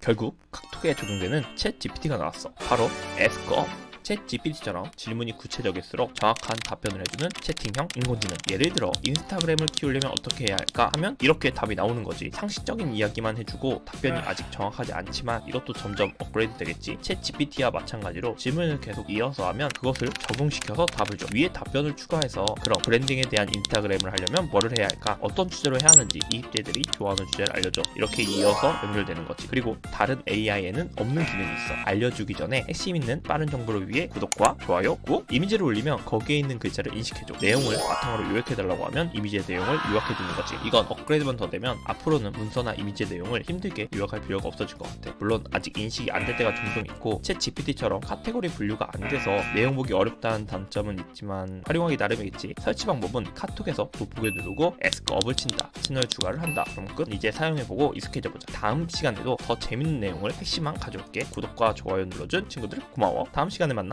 결국 카톡에 적용되는 챗 GPT가 나왔어. 바로 에스커. 챗 GPT처럼 질문이 구체적일수록 정확한 답변을 해주는 채팅형 인공지능. 예를 들어 인스타그램을 키우려면 어떻게 해야 할까 하면 이렇게 답이 나오는 거지. 상식적인 이야기만 해주고 답변이 아직 정확하지 않지만 이것도 점점 업그레이드 되겠지. 챗 GPT와 마찬가지로 질문을 계속 이어서 하면 그것을 적용시켜서 답을 줘. 위에 답변을 추가해서 그럼 브랜딩에 대한 인스타그램을 하려면 뭐를 해야 할까? 어떤 주제로 해야 하는지 이입자들이 좋아하는 주제를 알려줘. 이렇게 이어서 연결되는 거지. 그리고 다른 AI에는 없는 기능이 있어. 알려주기 전에 핵심 있는 빠른 정보를 위해 구독과 좋아요, 꾹 이미지를 올리면 거기에 있는 글자를 인식해줘. 내용을 바탕으로 요약해달라고 하면 이미지의 내용을 요약해주는 거지. 이건 업그레이드만 더 되면 앞으로는 문서나 이미지의 내용을 힘들게 요약할 필요가 없어질 것 같아. 물론 아직 인식이 안 될 때가 종종 있고 챗 GPT처럼 카테고리 분류가 안 돼서 내용 보기 어렵다는 단점은 있지만 활용하기 나름이겠지. 설치 방법은 카톡에서 돋보기 누르고 에스크업을 친다. 채널 추가를 한다. 그럼 끝. 이제 사용해보고 익숙해져보자. 다음 시간에도 더 재밌는 내용을 핵심만 가져올게. 구독과 좋아요 눌러준 친구들 고마워. 다음 시간에 만나.